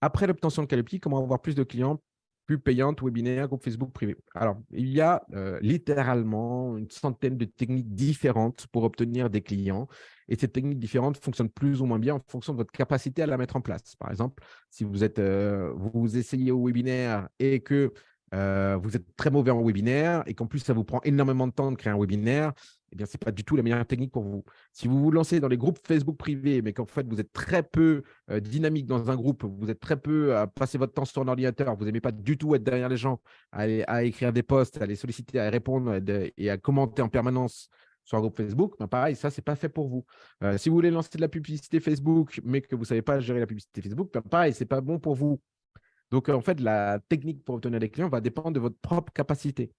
après l'obtention de Calliope, comment avoir plus de clients plus payantes, webinaires, groupe Facebook privé? Alors, il y a euh, littéralement une centaine de techniques différentes pour obtenir des clients. Et ces techniques différentes fonctionnent plus ou moins bien en fonction de votre capacité à la mettre en place. Par exemple, si vous, êtes, euh, vous essayez au webinaire et que vous êtes très mauvais en webinaire et qu'en plus, ça vous prend énormément de temps de créer un webinaire, eh bien, ce n'est pas du tout la meilleure technique pour vous. Si vous vous lancez dans les groupes Facebook privés, mais qu'en fait, vous êtes très peu dynamique dans un groupe, vous êtes très peu à passer votre temps sur un ordinateur, vous n'aimez pas du tout être derrière les gens, à, écrire des posts, à les solliciter, à répondre et à commenter en permanence sur un groupe Facebook, ben pareil, ça, ce n'est pas fait pour vous. Si vous voulez lancer de la publicité Facebook, mais que vous ne savez pas gérer la publicité Facebook, ben pareil, ce n'est pas bon pour vous. Donc, en fait, la technique pour obtenir des clients va dépendre de votre propre capacité.